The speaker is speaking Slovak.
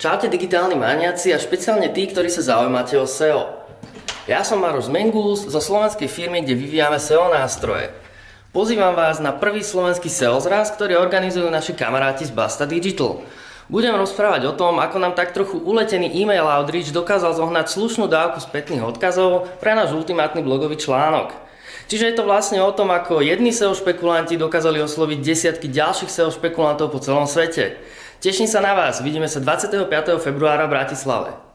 Čaute digitálni maniaci a špeciálne tí, ktorí sa zaujímate o SEO. Ja som Maroš Mengus zo slovenskej firmy, kde vyvíjame SEO nástroje. Pozývam vás na prvý slovenský SEO zraz, ktorý organizujú naši kamaráti z Basta Digital. Budem rozprávať o tom, ako nám tak trochu uletený e-mail outreach dokázal zohnať slušnú dávku spätných odkazov pre náš ultimátny blogový článok. Čiže je to vlastne o tom, ako jedni SEO špekulanti dokázali osloviť desiatky ďalších SEO špekulantov po celom svete. Teším sa na vás, vidíme sa 25. februára v Bratislave.